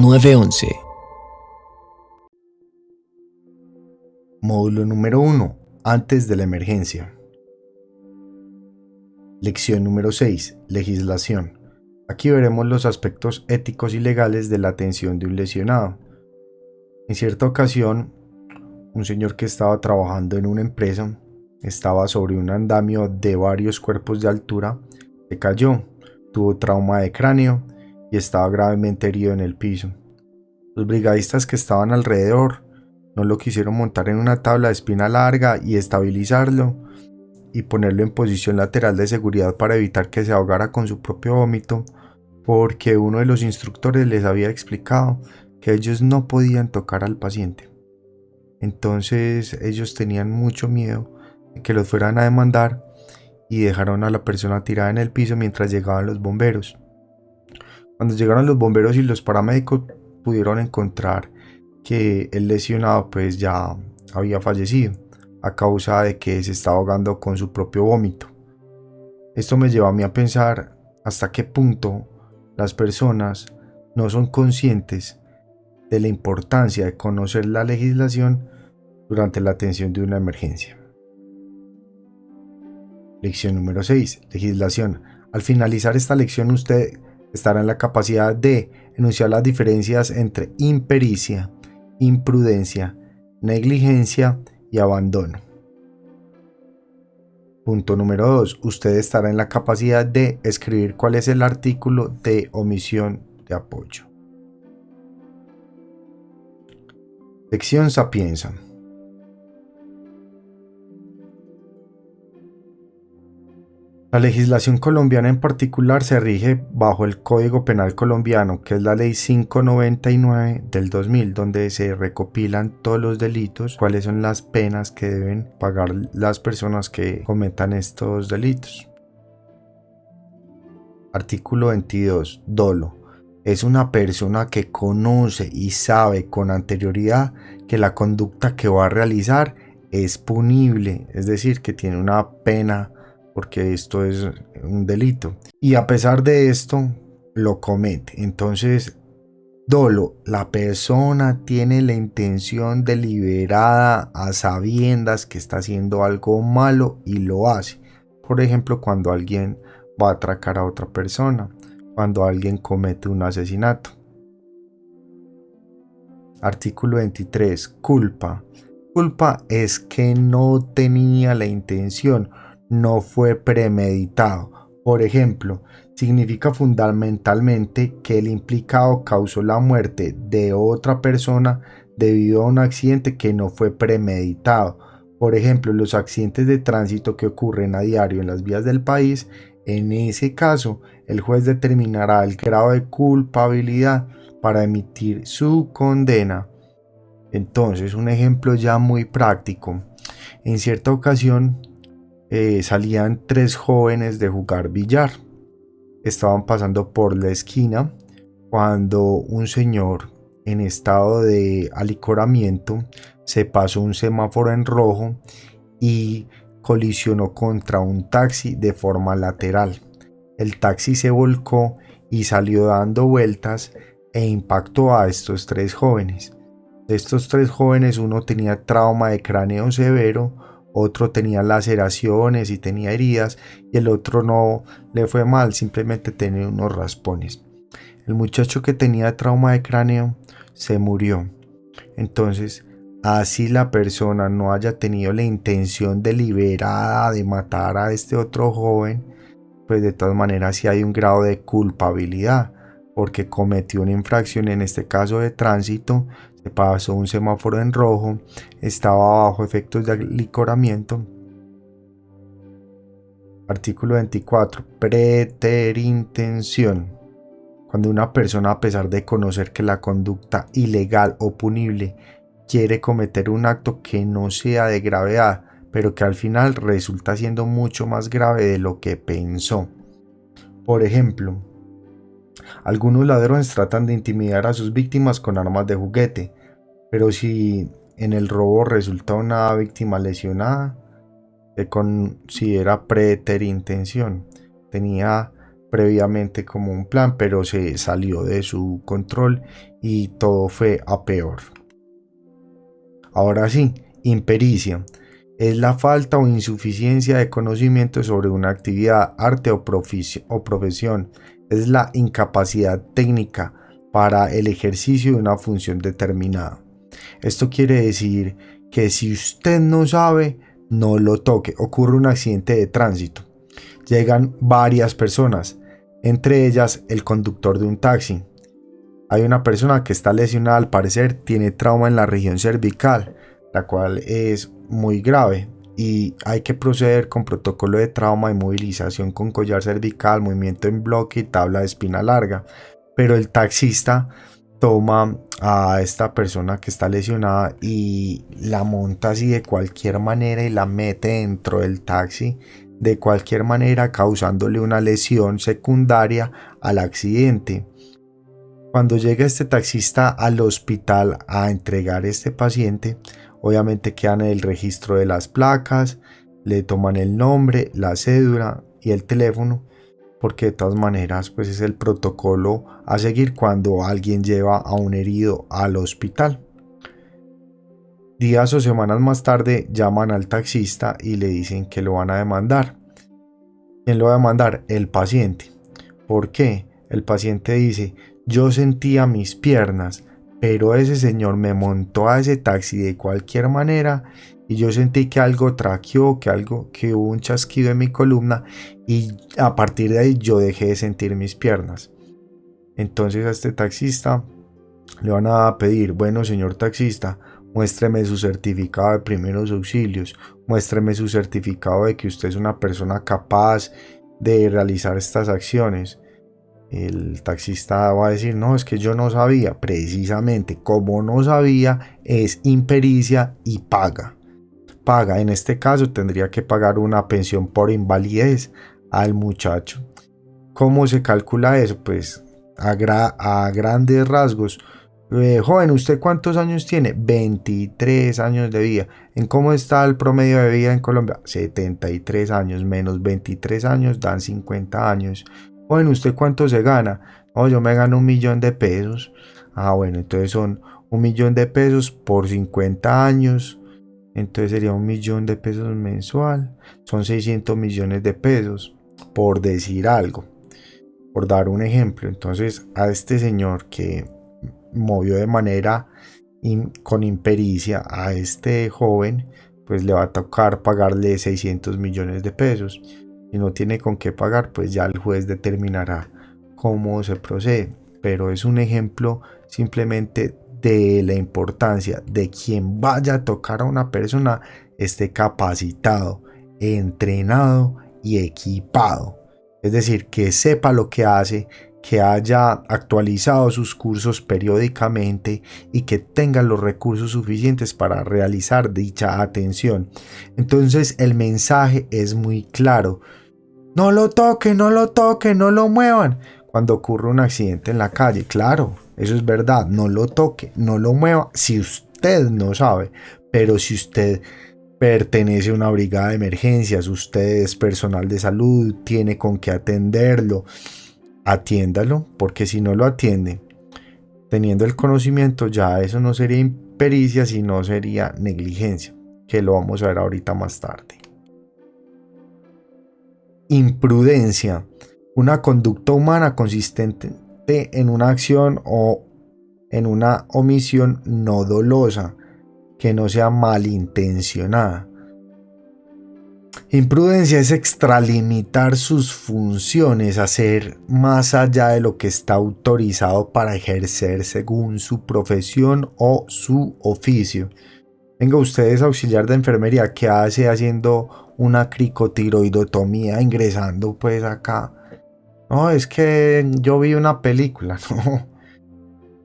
911. Módulo número 1. Antes de la emergencia. Lección número 6. Legislación. Aquí veremos los aspectos éticos y legales de la atención de un lesionado. En cierta ocasión, un señor que estaba trabajando en una empresa estaba sobre un andamio de varios cuerpos de altura, se cayó, tuvo trauma de cráneo y estaba gravemente herido en el piso. Los brigadistas que estaban alrededor no lo quisieron montar en una tabla de espina larga y estabilizarlo y ponerlo en posición lateral de seguridad para evitar que se ahogara con su propio vómito, porque uno de los instructores les había explicado que ellos no podían tocar al paciente. Entonces ellos tenían mucho miedo de que los fueran a demandar y dejaron a la persona tirada en el piso mientras llegaban los bomberos. Cuando llegaron los bomberos y los paramédicos pudieron encontrar que el lesionado pues ya había fallecido a causa de que se estaba ahogando con su propio vómito. Esto me lleva a mí a pensar hasta qué punto las personas no son conscientes de la importancia de conocer la legislación durante la atención de una emergencia. Lección número 6. Legislación. Al finalizar esta lección usted estará en la capacidad de enunciar las diferencias entre impericia, imprudencia, negligencia y abandono. Punto número 2. Usted estará en la capacidad de escribir cuál es el artículo de omisión de apoyo. Lección Sapienza. La legislación colombiana en particular se rige bajo el Código Penal colombiano, que es la Ley 599 del 2000, donde se recopilan todos los delitos, cuáles son las penas que deben pagar las personas que cometan estos delitos. Artículo 22. Dolo. Es una persona que conoce y sabe con anterioridad que la conducta que va a realizar es punible, es decir, que tiene una pena porque esto es un delito. Y a pesar de esto, lo comete. Entonces, dolo, la persona tiene la intención deliberada a sabiendas que está haciendo algo malo y lo hace. Por ejemplo, cuando alguien va a atracar a otra persona, cuando alguien comete un asesinato. Artículo 23. Culpa. Culpa es que no tenía la intención no fue premeditado. Por ejemplo, significa fundamentalmente que el implicado causó la muerte de otra persona debido a un accidente que no fue premeditado. Por ejemplo, los accidentes de tránsito que ocurren a diario en las vías del país, en ese caso, el juez determinará el grado de culpabilidad para emitir su condena. Entonces, un ejemplo ya muy práctico. En cierta ocasión, eh, salían tres jóvenes de jugar billar. Estaban pasando por la esquina cuando un señor en estado de alicoramiento se pasó un semáforo en rojo y colisionó contra un taxi de forma lateral. El taxi se volcó y salió dando vueltas e impactó a estos tres jóvenes. De estos tres jóvenes uno tenía trauma de cráneo severo, otro tenía laceraciones y tenía heridas y el otro no le fue mal, simplemente tenía unos raspones. El muchacho que tenía trauma de cráneo se murió. Entonces, así la persona no haya tenido la intención deliberada de matar a este otro joven, pues de todas maneras sí hay un grado de culpabilidad porque cometió una infracción, en este caso de tránsito, se pasó un semáforo en rojo, estaba bajo efectos de licoramiento. Artículo 24. Preterintención. Cuando una persona, a pesar de conocer que la conducta ilegal o punible quiere cometer un acto que no sea de gravedad, pero que al final resulta siendo mucho más grave de lo que pensó. Por ejemplo, algunos ladrones tratan de intimidar a sus víctimas con armas de juguete, pero si en el robo resulta una víctima lesionada, se considera preterintención. Tenía previamente como un plan, pero se salió de su control y todo fue a peor. Ahora sí, impericia. Es la falta o insuficiencia de conocimiento sobre una actividad, arte o, o profesión. Es la incapacidad técnica para el ejercicio de una función determinada. Esto quiere decir que si usted no sabe, no lo toque. Ocurre un accidente de tránsito. Llegan varias personas, entre ellas el conductor de un taxi. Hay una persona que está lesionada al parecer, tiene trauma en la región cervical, la cual es muy grave y hay que proceder con protocolo de trauma y movilización con collar cervical, movimiento en bloque y tabla de espina larga. Pero el taxista toma a esta persona que está lesionada y la monta así de cualquier manera y la mete dentro del taxi de cualquier manera causándole una lesión secundaria al accidente. Cuando llega este taxista al hospital a entregar este paciente, obviamente quedan el registro de las placas, le toman el nombre, la cédula y el teléfono porque de todas maneras pues es el protocolo a seguir cuando alguien lleva a un herido al hospital. Días o semanas más tarde llaman al taxista y le dicen que lo van a demandar. ¿Quién lo va a demandar? El paciente. ¿Por qué? El paciente dice, yo sentía mis piernas, pero ese señor me montó a ese taxi de cualquier manera y yo sentí que algo traqueó, que algo, que hubo un chasquido en mi columna y a partir de ahí yo dejé de sentir mis piernas. Entonces a este taxista le van a pedir, bueno señor taxista, muéstreme su certificado de primeros auxilios, muéstreme su certificado de que usted es una persona capaz de realizar estas acciones. El taxista va a decir, no, es que yo no sabía. Precisamente, como no sabía, es impericia y paga paga. En este caso tendría que pagar una pensión por invalidez al muchacho. ¿Cómo se calcula eso? Pues a, grandes rasgos. Eh, joven, ¿usted cuántos años tiene? 23 años de vida. ¿En cómo está el promedio de vida en Colombia? 73 años menos 23 años dan 50 años. Joven, ¿usted cuánto se gana? Oh, yo me gano un millón de pesos. Ah, bueno, entonces son un millón de pesos por 50 años entonces sería un millón de pesos mensual, son 600 millones de pesos, por decir algo, por dar un ejemplo. Entonces a este señor que movió de manera con impericia a este joven, pues le va a tocar pagarle 600 millones de pesos. Si no tiene con qué pagar, pues ya el juez determinará cómo se procede. Pero es un ejemplo simplemente de la importancia de quien vaya a tocar a una persona esté capacitado, entrenado y equipado. Es decir, que sepa lo que hace, que haya actualizado sus cursos periódicamente y que tenga los recursos suficientes para realizar dicha atención. Entonces el mensaje es muy claro. No lo toquen, no lo toquen, no lo muevan. Cuando ocurre un accidente en la calle, claro, eso es verdad, no lo toque, no lo mueva si usted no sabe, pero si usted pertenece a una brigada de emergencias, usted es personal de salud, tiene con qué atenderlo, atiéndalo, porque si no lo atiende, teniendo el conocimiento, ya eso no sería impericia, sino sería negligencia, que lo vamos a ver ahorita más tarde. Imprudencia, una conducta humana consistente en una acción o en una omisión no dolosa, que no sea malintencionada. Imprudencia es extralimitar sus funciones, hacer más allá de lo que está autorizado para ejercer según su profesión o su oficio. Venga, ustedes auxiliar de enfermería, que hace haciendo una cricotiroidotomía ingresando pues acá no, es que yo vi una película. No.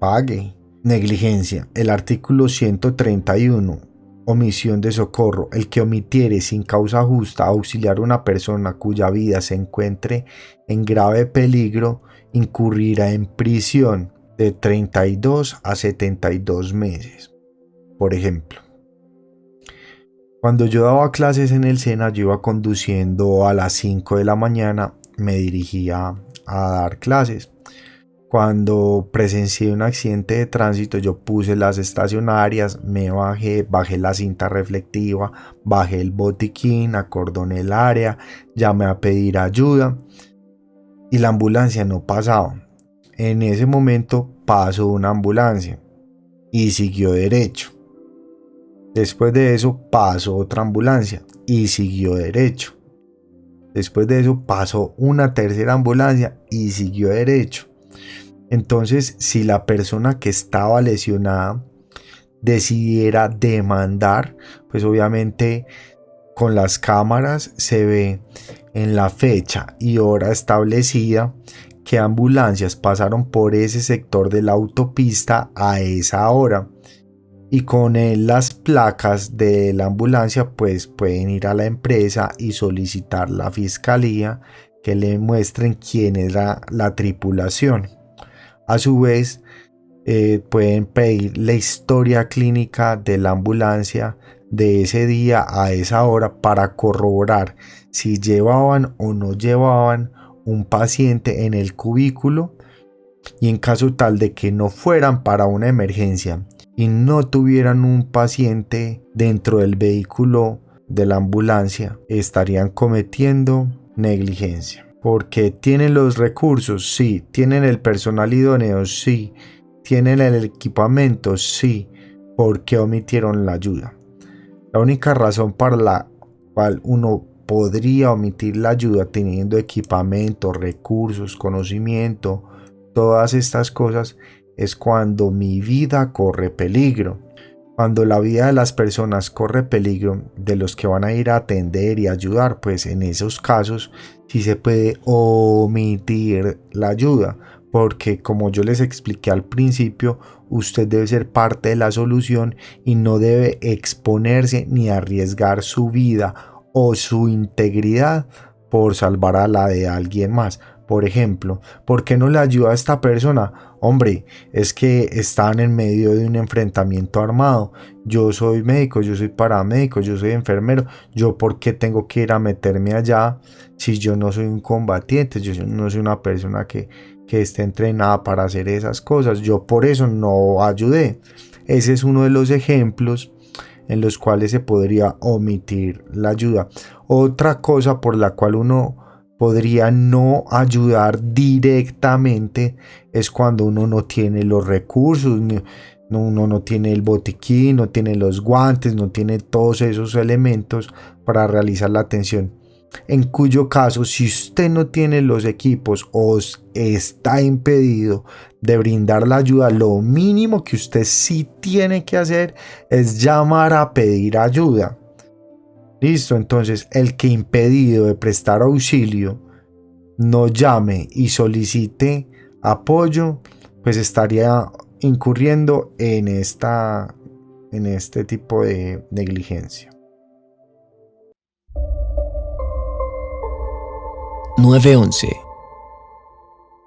Pague. Negligencia. El artículo 131. Omisión de socorro. El que omitiere sin causa justa auxiliar a una persona cuya vida se encuentre en grave peligro incurrirá en prisión de 32 a 72 meses. Por ejemplo, cuando yo daba clases en el SENA, yo iba conduciendo a las 5 de la mañana me dirigía a dar clases. Cuando presencié un accidente de tránsito, yo puse las estacionarias, me bajé, bajé la cinta reflectiva, bajé el botiquín, acordoné el área, llamé a pedir ayuda y la ambulancia no pasaba. En ese momento pasó una ambulancia y siguió derecho. Después de eso pasó otra ambulancia y siguió derecho. Después de eso pasó una tercera ambulancia y siguió derecho. Entonces, si la persona que estaba lesionada decidiera demandar, pues obviamente con las cámaras se ve en la fecha y hora establecida que ambulancias pasaron por ese sector de la autopista a esa hora y con las placas de la ambulancia pues pueden ir a la empresa y solicitar la fiscalía que le muestren quién era la tripulación. A su vez eh, pueden pedir la historia clínica de la ambulancia de ese día a esa hora para corroborar si llevaban o no llevaban un paciente en el cubículo y en caso tal de que no fueran para una emergencia y no tuvieran un paciente dentro del vehículo de la ambulancia, estarían cometiendo negligencia. Porque tienen los recursos, sí. Tienen el personal idóneo, sí. Tienen el equipamiento, sí. ¿Por qué omitieron la ayuda? La única razón para la cual uno podría omitir la ayuda teniendo equipamiento, recursos, conocimiento, todas estas cosas es cuando mi vida corre peligro. Cuando la vida de las personas corre peligro de los que van a ir a atender y ayudar, pues en esos casos sí se puede omitir la ayuda, porque como yo les expliqué al principio, usted debe ser parte de la solución y no debe exponerse ni arriesgar su vida o su integridad por salvar a la de alguien más. Por ejemplo, ¿por qué no le ayuda a esta persona? Hombre, es que están en medio de un enfrentamiento armado. Yo soy médico, yo soy paramédico, yo soy enfermero. ¿Yo por qué tengo que ir a meterme allá si yo no soy un combatiente? Yo no soy una persona que, que esté entrenada para hacer esas cosas. Yo por eso no ayudé. Ese es uno de los ejemplos en los cuales se podría omitir la ayuda. Otra cosa por la cual uno podría no ayudar directamente es cuando uno no tiene los recursos, uno no tiene el botiquín, no tiene los guantes, no tiene todos esos elementos para realizar la atención. En cuyo caso, si usted no tiene los equipos o está impedido de brindar la ayuda, lo mínimo que usted sí tiene que hacer es llamar a pedir ayuda. Listo, entonces el que impedido de prestar auxilio no llame y solicite apoyo, pues estaría incurriendo en, esta, en este tipo de negligencia. 911